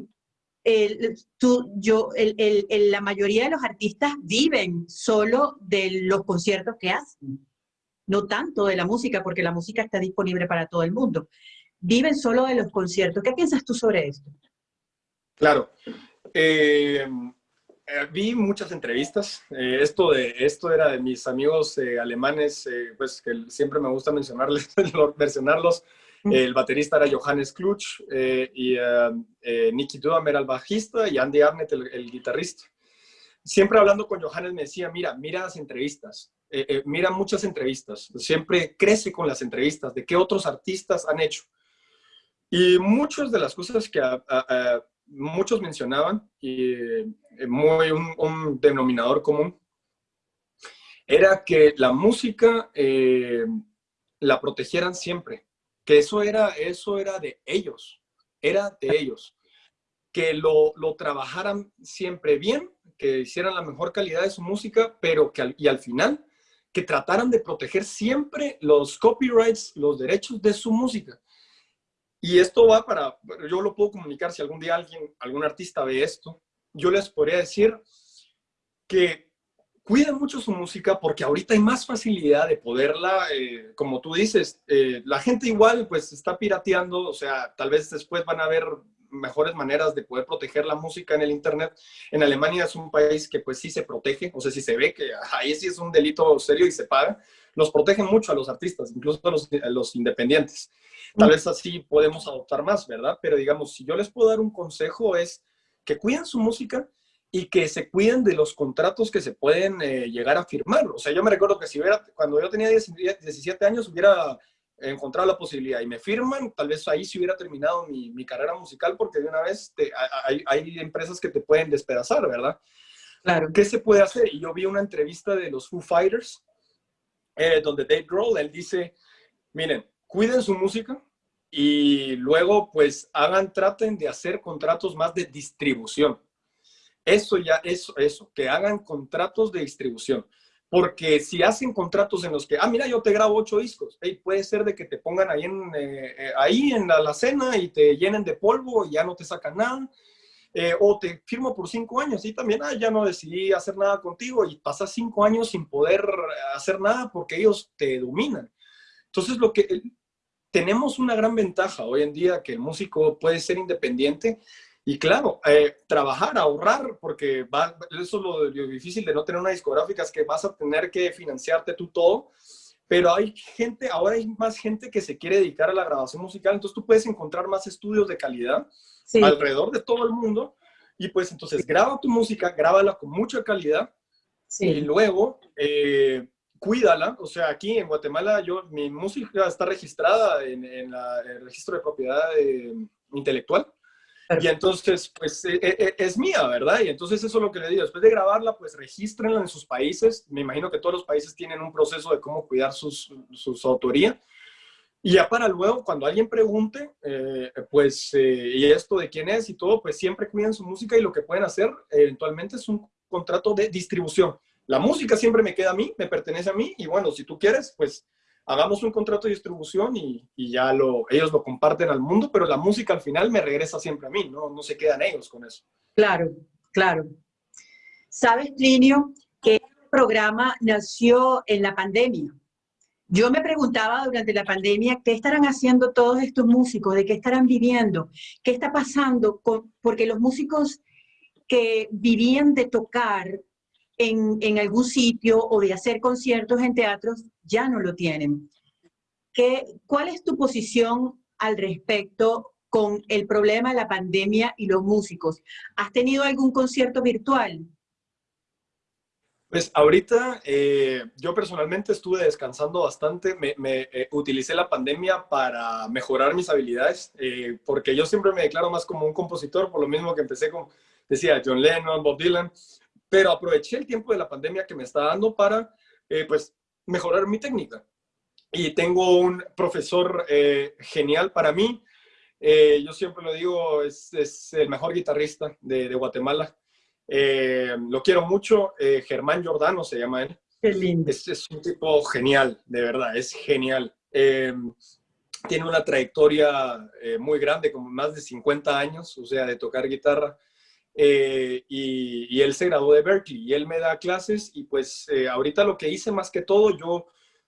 C: tú, yo, la mayoría de los artistas viven solo de los conciertos que hacen, no tanto de la música, porque la música está disponible para todo el mundo. Viven solo de los conciertos. ¿Qué piensas tú sobre esto?
D: Claro. Eh, eh, vi muchas entrevistas. Eh, esto, de, esto era de mis amigos alemanes, pues que siempre me gusta mencionarles, mencionarlos. El baterista era Johannes Klutsch y Nicky Dudam era el bajista y Andy Arnett el, guitarrista. Siempre hablando con Johannes me decía, mira, mira las entrevistas, mira muchas entrevistas, siempre crece con las entrevistas, de qué otros artistas han hecho. Y muchas de las cosas que muchos mencionaban, y eh, muy un, denominador común, era que la música eh, la protegieran siempre, que eso era, eso era de ellos, era de ellos, que lo, lo trabajaran siempre bien, que hicieran la mejor calidad de su música, pero que y al final que trataran de proteger siempre los copyrights, los derechos de su música. Y esto va para, yo lo puedo comunicar si algún día alguien, algún artista ve esto, yo les podría decir que cuiden mucho su música porque ahorita hay más facilidad de poderla, eh, como tú dices, eh, la gente igual pues está pirateando, o sea, tal vez después van a haber mejores maneras de poder proteger la música en el Internet. En Alemania es un país que pues sí se protege, o sea, si se ve que ahí sí es un delito serio y se paga, los protegen mucho a los artistas, incluso a los, a los independientes. Tal vez así podemos adoptar más, ¿verdad? Pero digamos, si yo les puedo dar un consejo es que cuiden su música y que se cuiden de los contratos que se pueden eh, llegar a firmar. O sea, yo me recuerdo que si hubiera, cuando yo tenía 17 años, hubiera encontrado la posibilidad y me firman, tal vez ahí sí hubiera terminado mi, mi carrera musical porque de una vez hay, hay, empresas que te pueden despedazar, ¿verdad? Claro. ¿Qué se puede hacer? Y yo vi una entrevista de los Foo Fighters eh, donde Dave Grohl, él dice, miren, cuiden su música y luego pues hagan, traten de hacer contratos más de distribución. Eso ya, eso, eso, que hagan contratos de distribución. Porque si hacen contratos en los que, ah, mira, yo te grabo ocho discos, hey, puede ser de que te pongan ahí en, eh, eh, ahí en la, cena y te llenen de polvo y ya no te sacan nada. Eh, o te firmo por cinco años y también, ah, ya no decidí hacer nada contigo y pasas cinco años sin poder hacer nada porque ellos te dominan. Entonces, lo que tenemos una gran ventaja hoy en día que el músico puede ser independiente y claro, eh, trabajar, ahorrar, porque eso es lo, difícil de no tener una discográfica, es que vas a tener que financiarte tú todo, pero hay gente, ahora hay más gente que se quiere dedicar a la grabación musical, entonces tú puedes encontrar más estudios de calidad alrededor de todo el mundo y pues entonces graba tu música, grábala con mucha calidad y luego eh, cuídala, o sea, aquí en Guatemala yo, mi música está registrada en, el registro de propiedad eh, intelectual. Y entonces, pues, eh, eh, es mía, ¿verdad? Y entonces eso es lo que le digo. Después de grabarla, pues, regístrenla en sus países. Me imagino que todos los países tienen un proceso de cómo cuidar sus, sus autoría. Y ya para luego, cuando alguien pregunte, pues, y esto de quién es y todo, pues siempre cuiden su música y lo que pueden hacer eventualmente es un contrato de distribución la música siempre me queda a mí, me pertenece a mí y bueno, si tú quieres, pues hagamos un contrato de distribución y, ya lo, ellos lo comparten al mundo, pero la música al final me regresa siempre a mí, no, no se quedan ellos con eso.
C: Claro, claro. Sabes, Plinio, que el programa nació en la pandemia. Yo me preguntaba durante la pandemia qué estarán haciendo todos estos músicos, de qué estarán viviendo, qué está pasando, con, porque los músicos que vivían de tocar en, algún sitio o de hacer conciertos en teatros, ya no lo tienen. ¿Qué, ¿Cuál es tu posición al respecto con el problema de la pandemia y los músicos? ¿Has tenido algún concierto virtual?
D: Pues ahorita eh, yo personalmente estuve descansando bastante, me, eh, utilicé la pandemia para mejorar mis habilidades, eh, porque yo siempre me declaro más como un compositor, por lo mismo que empecé con, decía, John Lennon, Bob Dylan, pero aproveché el tiempo de la pandemia que me está dando para, pues, mejorar mi técnica. Y tengo un profesor genial para mí, yo siempre lo digo, es, el mejor guitarrista de Guatemala. Eh, lo quiero mucho. Eh, Germán Giordano se llama él.
C: Qué lindo.
D: Es, un tipo genial, de verdad, es genial. Eh, tiene una trayectoria muy grande, como más de 50 años, o sea, de tocar guitarra. Y, y, él se graduó de Berkeley y él me da clases y pues ahorita lo que hice más que todo, yo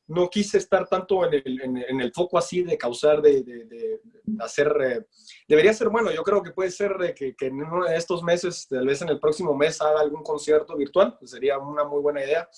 D: no quise estar tanto en el, en, el foco así de causar, de, de, hacer, eh, debería ser bueno, yo creo que puede ser que, en uno de estos meses, tal vez en el próximo mes haga algún concierto virtual, pues sería una muy buena idea,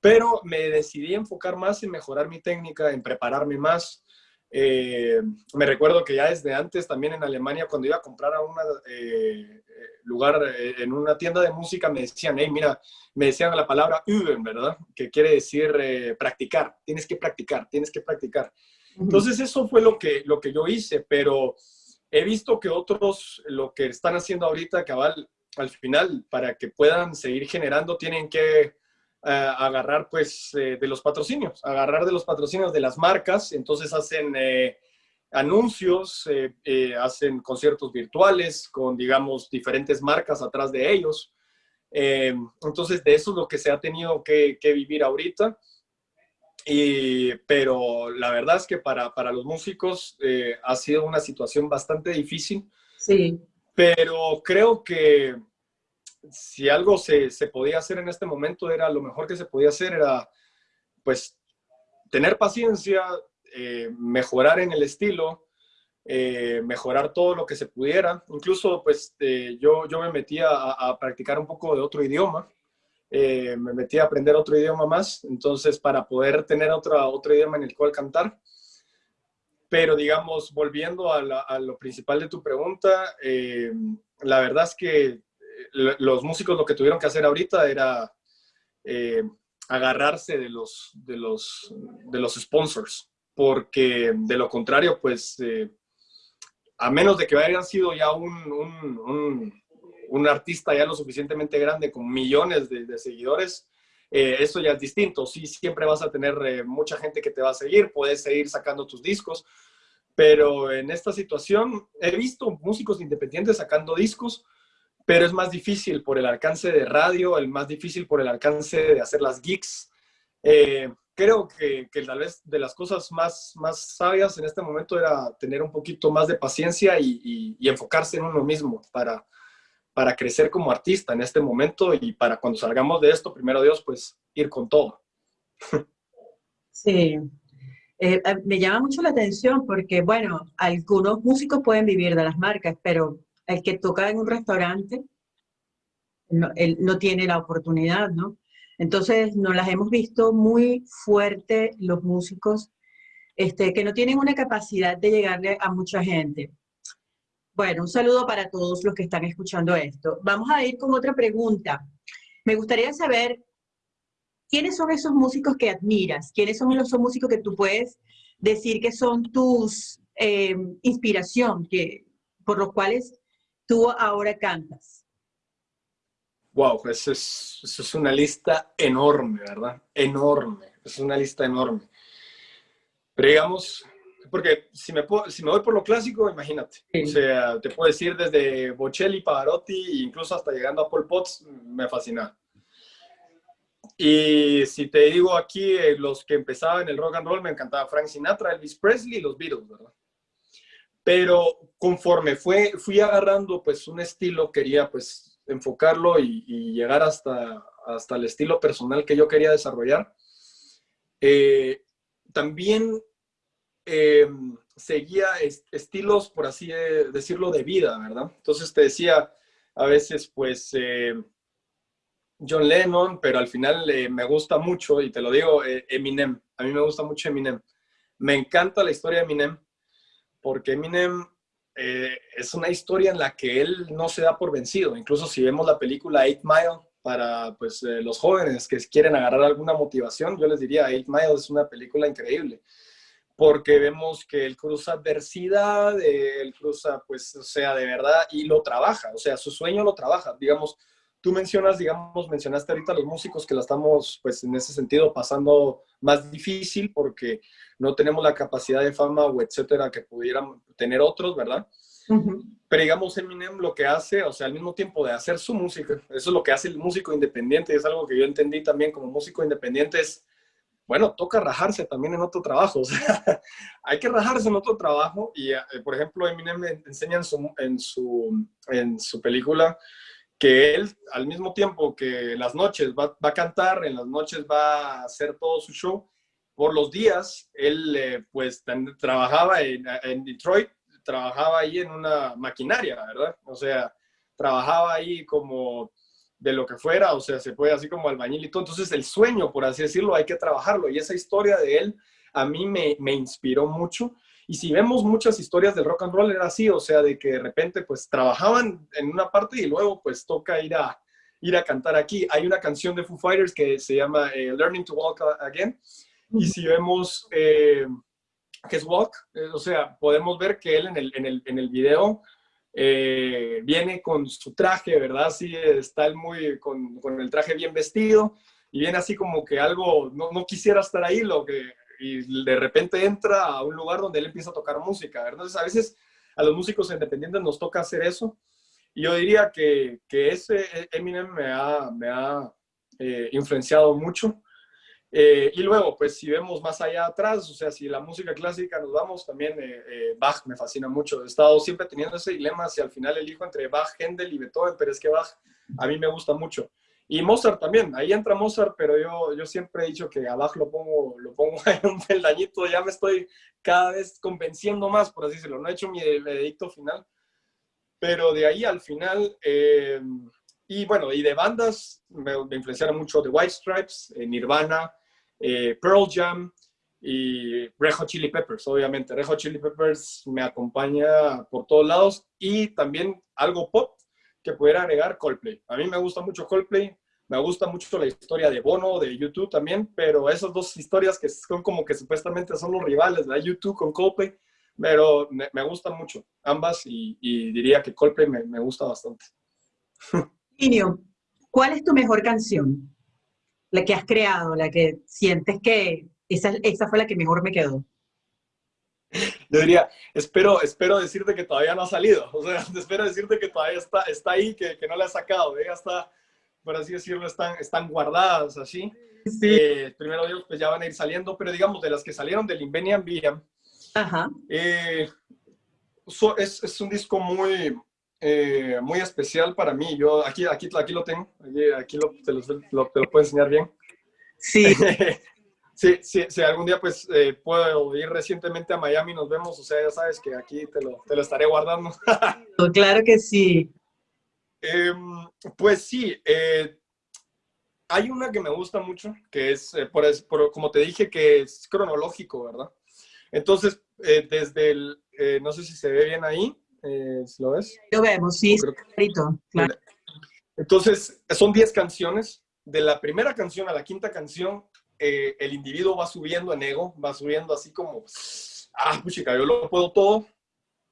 D: pero me decidí enfocar más en mejorar mi técnica, en prepararme más, eh, me recuerdo que ya desde antes, también en Alemania, cuando iba a comprar a un eh, lugar, eh, en una tienda de música, me decían, hey, mira, me decían la palabra üben, ¿verdad? Que quiere decir practicar, tienes que practicar, tienes que practicar. Entonces eso fue lo que, lo que yo hice, pero he visto que otros lo que están haciendo ahorita, cabal, al final, para que puedan seguir generando, tienen que agarrar pues eh, de los patrocinios, agarrar de los patrocinios de las marcas, entonces hacen eh, anuncios, eh, hacen conciertos virtuales con, digamos, diferentes marcas atrás de ellos. entonces, de eso es lo que se ha tenido que, vivir ahorita. Y, pero la verdad es que para, para los músicos ha sido una situación bastante difícil.
C: Sí.
D: Pero creo que si algo se, podía hacer en este momento, era lo mejor que se podía hacer, era pues tener paciencia, eh, mejorar en el estilo, eh, mejorar todo lo que se pudiera. Incluso pues eh, yo, yo me metí a, practicar un poco de otro idioma. me metí a aprender otro idioma más, entonces para poder tener otra, otro idioma en el cual cantar. Pero digamos, volviendo a lo principal de tu pregunta, la verdad es que los músicos lo que tuvieron que hacer ahorita era eh, agarrarse de los, de, los, de los sponsors, porque de lo contrario, pues, eh, a menos de que hayan sido ya un, un, un, artista ya lo suficientemente grande con millones de, seguidores, eh, eso ya es distinto. Sí, siempre vas a tener mucha gente que te va a seguir, puedes seguir sacando tus discos, pero en esta situación he visto músicos independientes sacando discos, pero es más difícil por el alcance de radio, el más difícil por el alcance de hacer las geeks. Eh, creo que, que, tal vez de las cosas más, más sabias en este momento era tener un poquito más de paciencia y, y, enfocarse en uno mismo para, para crecer como artista en este momento y para cuando salgamos de esto, primero Dios, pues ir con todo.
C: Sí, eh, eh, me llama mucho la atención porque, bueno, algunos músicos pueden vivir de las marcas, pero el que toca en un restaurante, no, él no tiene la oportunidad, ¿no? Entonces nos las hemos visto muy fuerte los músicos este, que no tienen una capacidad de llegarle a mucha gente. Bueno, un saludo para todos los que están escuchando esto. Vamos a ir con otra pregunta. Me gustaría saber, ¿quiénes son esos músicos que admiras? ¿Quiénes son los músicos que tú puedes decir que son tus eh, inspiración, que, por los cuales tú ahora cantas?
D: Wow, eso es, es una lista enorme, ¿verdad? Enorme, es una lista enorme. Pero digamos, porque si me, si me voy por lo clásico, imagínate. O sea, te puedo decir desde Bocelli, Pavarotti, incluso hasta llegando a Paul Potts, me fascina. Y si te digo aquí, eh, los que empezaban el rock and roll, me encantaba Frank Sinatra, Elvis Presley y los Beatles, ¿verdad? Pero conforme fue, fui agarrando pues un estilo, quería pues enfocarlo y, llegar hasta, hasta el estilo personal que yo quería desarrollar. Eh, también em, seguía estilos, por así decirlo, de vida, ¿verdad? Entonces te decía, a veces pues eh, John Lennon, pero al final eh, me gusta mucho, y te lo digo, Eminem. A mí me gusta mucho Eminem. Me encanta la historia de Eminem porque Eminem eh, es una historia en la que él no se da por vencido. Incluso si vemos la película Eight Mile, para pues, eh, los jóvenes que quieren agarrar alguna motivación, yo les diría, Eight Mile es una película increíble, porque vemos que él cruza adversidad, él cruza, pues, o sea, de verdad, y lo trabaja, o sea, su sueño lo trabaja, digamos, tú mencionas, digamos, mencionaste ahorita a los músicos que la estamos, pues, en ese sentido pasando más difícil porque no tenemos la capacidad de fama o etcétera que pudieran tener otros, ¿verdad? Pero digamos, Eminem lo que hace, o sea, al mismo tiempo de hacer su música, eso es lo que hace el músico independiente, y es algo que yo entendí también como músico independiente, es, bueno, toca rajarse también en otro trabajo, o sea, hay que rajarse en otro trabajo, y eh, por ejemplo, Eminem enseña en su, en su, en su película que él, al mismo tiempo que las noches va, va, a cantar, en las noches va a hacer todo su show, por los días, él eh, pues trabajaba en, Detroit, trabajaba ahí en una maquinaria, ¿verdad? O sea, trabajaba ahí como de lo que fuera, o sea, se puede así como albañil y todo. Entonces, el sueño, por así decirlo, hay que trabajarlo. Y esa historia de él a mí me, me inspiró mucho. Y si vemos muchas historias del rock and roll, era así, o sea, de que de repente, pues, trabajaban en una parte y luego, pues, toca ir a, ir a cantar aquí. Hay una canción de Foo Fighters que se llama eh, Learning to Walk Again. Y si vemos... Eh, que es Walk, eh, o sea, podemos ver que él en el, en el, en el video eh, viene con su traje, ¿verdad? Sí, está él muy con, con, el traje bien vestido y viene así como que algo, no, no, quisiera estar ahí, lo que, y de repente entra a un lugar donde él empieza a tocar música, ¿verdad? Entonces a veces a los músicos independientes nos toca hacer eso y yo diría que, que ese Eminem me ha, me ha eh, influenciado mucho eh, y luego, pues si vemos más allá atrás, o sea, si la música clásica nos vamos, también eh, eh, Bach me fascina mucho. He estado siempre teniendo ese dilema si al final elijo entre Bach, Händel y Beethoven, pero es que Bach a mí me gusta mucho. Y Mozart también, ahí entra Mozart, pero yo, yo siempre he dicho que a Bach lo pongo, lo pongo en un peldañito, ya me estoy cada vez convenciendo más, por así decirlo. No he hecho mi edicto final, pero de ahí al final... y bueno, y de bandas me, me influenciaron mucho The White Stripes, Nirvana, eh, Pearl Jam y Red Hot Chili Peppers, obviamente. Red Hot Chili Peppers me acompaña por todos lados y también algo pop que pudiera agregar Coldplay. A mí me gusta mucho Coldplay, me gusta mucho la historia de Bono, de YouTube también, pero esas dos historias que son como que supuestamente son los rivales, de YouTube con Coldplay, pero me, me gustan mucho ambas y, y, diría que Coldplay me, me gusta bastante.
C: Niño, ¿cuál es tu mejor canción? la que has creado, la que sientes que esa, esa fue la que mejor me quedó?
D: Yo diría, espero, espero decirte que todavía no ha salido, o sea, espero decirte que todavía está, está ahí, que, que no la he sacado, ya está, por así decirlo, están, están guardadas así. Sí. Eh, primero Dios, pues ya van a ir saliendo, pero digamos, de las que salieron del Invenian Villam,
C: Ajá.
D: Eh, so, es, es, un disco muy, eh, muy especial para mí. Yo aquí, aquí, aquí lo tengo, aquí, aquí lo, te, lo, lo, te, lo, puedo enseñar bien.
C: Sí.
D: sí, sí, sí, algún día pues eh, puedo ir recientemente a Miami, nos vemos, o sea, ya sabes que aquí te lo, te lo estaré guardando.
C: claro que sí.
D: Eh, pues sí, eh, hay una que me gusta mucho, que es, eh, por, por, como te dije, que es cronológico, ¿verdad? Entonces, desde el, no sé si se ve bien ahí, ¿Lo ves?
C: Lo vemos, sí, clarito, claro.
D: Entonces, son 10 canciones. De la primera canción a la quinta canción, eh, el individuo va subiendo en ego, va subiendo así como, ah, puchica, yo lo puedo todo.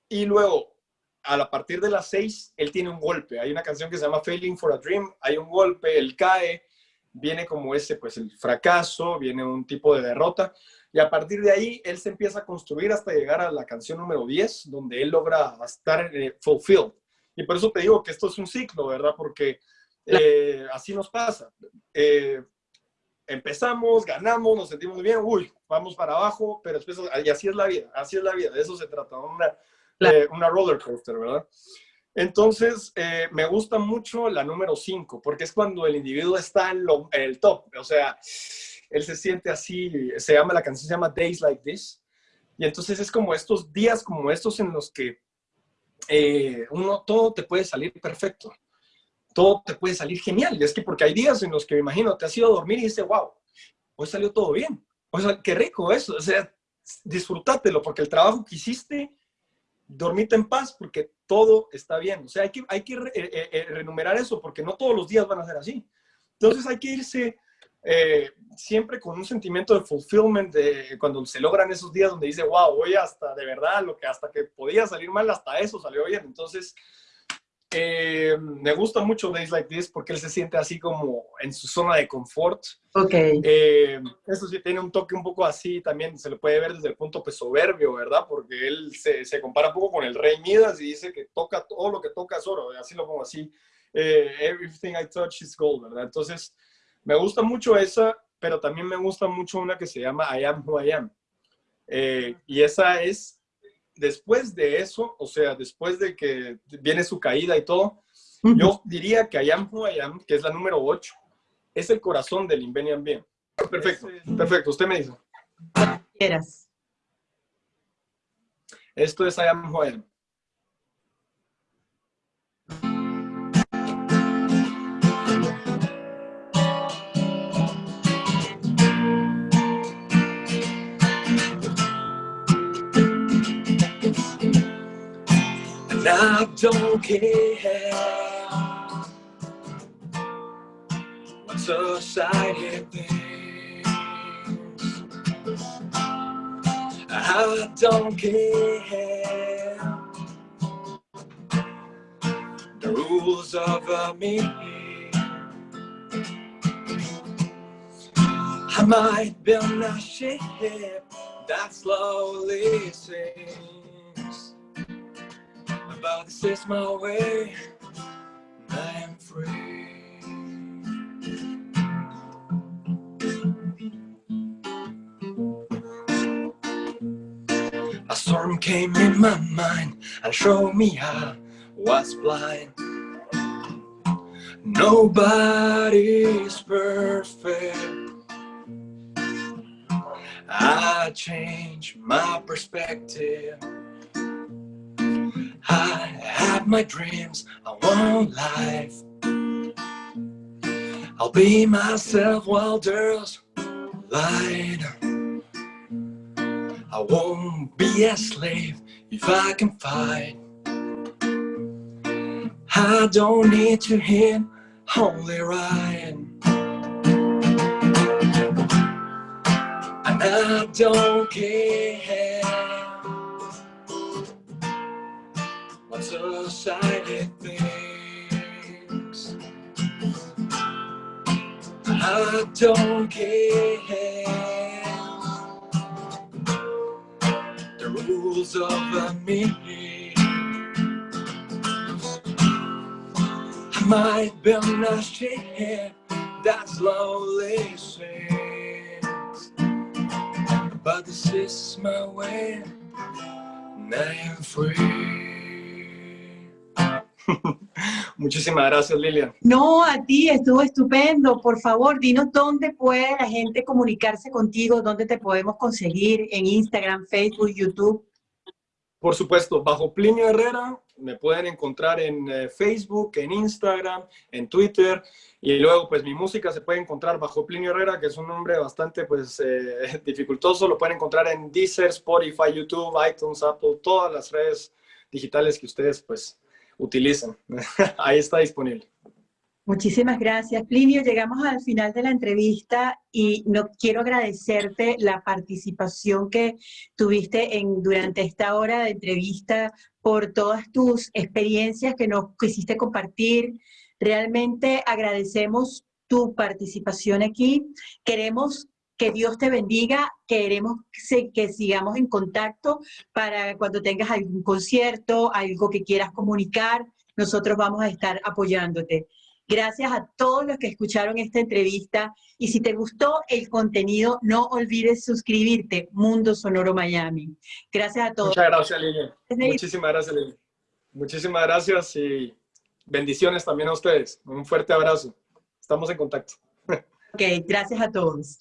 D: Y luego, a la partir de las 6, él tiene un golpe. Hay una canción que se llama Failing for a Dream, hay un golpe, él cae, viene como ese, pues el fracaso, viene un tipo de derrota. Y a partir de ahí, él se empieza a construir hasta llegar a la canción número 10, donde él logra estar eh, fulfilled. Y por eso te digo que esto es un ciclo, ¿verdad? Porque eh, así nos pasa. Eh, empezamos, ganamos, nos sentimos bien, uy, vamos para abajo, pero después, y así es la vida, así es la vida, de eso se trata, una, eh, una roller coaster, ¿verdad? Entonces, eh, me gusta mucho la número 5, porque es cuando el individuo está en, lo, en el top, o sea, él se siente así, se llama, la canción se llama Days Like This, y entonces es como estos días como estos en los que eh, uno, todo te puede salir perfecto, todo te puede salir genial, y es que porque hay días en los que me imagino, te has ido a dormir y dices, wow, hoy salió todo bien, o sea, qué rico eso, o sea, disfrútatelo, porque el trabajo que hiciste, dormite en paz, porque todo está bien, o sea, hay que, hay que re, eh, eh, renumerar eso, porque no todos los días van a ser así, Entonces hay que irse eh, siempre con un sentimiento de fulfillment, de cuando se logran esos días donde dice, wow, voy hasta de verdad, lo que hasta que podía salir mal, hasta eso salió bien. Entonces, eh, me gusta mucho Days Like This porque él se siente así como en su zona de confort.
C: Ok.
D: Eh, eso sí tiene un toque un poco así, también se le puede ver desde el punto pues, soberbio, ¿verdad? Porque él se, se, compara un poco con el rey Midas y dice que toca todo lo que toca es oro, así lo pongo así. Eh, everything I touch is gold, ¿verdad? Entonces, me gusta mucho esa, pero también me gusta mucho una que se llama I Am Who I Am. Eh, y esa es, después de eso, o sea, después de que viene su caída y todo, yo diría que I Am Who I Am, que es la número 8, es el corazón del Invenian Bien. Perfecto, perfecto, usted me dice.
C: Quieras.
D: Esto es I Am Who I Am. I don't care what society thinks. I don't care the rules of me. I might build a ship that slowly sinks this is my way. I am free. A storm came in my mind and showed me I was blind. Nobody's perfect. I changed my perspective. I have my dreams, I want life. I'll be myself while there's light. I won't be a slave if I can fight. I don't need to hit only right. And I don't care. Society thinks. I don't care. The rules of me. I might build a ship that slowly sinks, but this is my way. And I am free. Muchísimas gracias, Lilian.
C: No, a ti, estuvo estupendo. Por favor, dinos dónde puede la gente comunicarse contigo, dónde te podemos conseguir, en Instagram, Facebook, YouTube.
D: Por supuesto, bajo Plinio Herrera, me pueden encontrar en eh, Facebook, en Instagram, en Twitter, y luego pues mi música se puede encontrar bajo Plinio Herrera, que es un nombre bastante pues eh, dificultoso, lo pueden encontrar en Deezer, Spotify, YouTube, iTunes, Apple, todas las redes digitales que ustedes pues utilicen. Ahí está disponible.
C: Muchísimas gracias, Plinio. Llegamos al final de la entrevista y no quiero agradecerte la participación que tuviste en, durante esta hora de entrevista por todas tus experiencias que nos quisiste compartir. Realmente agradecemos tu participación aquí. Queremos que Dios te bendiga, queremos que sigamos en contacto para cuando tengas algún concierto, algo que quieras comunicar, nosotros vamos a estar apoyándote. Gracias a todos los que escucharon esta entrevista y si te gustó el contenido, no olvides suscribirte, Mundo Sonoro Miami. Gracias a todos.
D: Muchas gracias, Lili. Muchísimas gracias, Lili. Muchísimas gracias y bendiciones también a ustedes. Un fuerte abrazo. Estamos en contacto.
C: Ok, gracias a todos.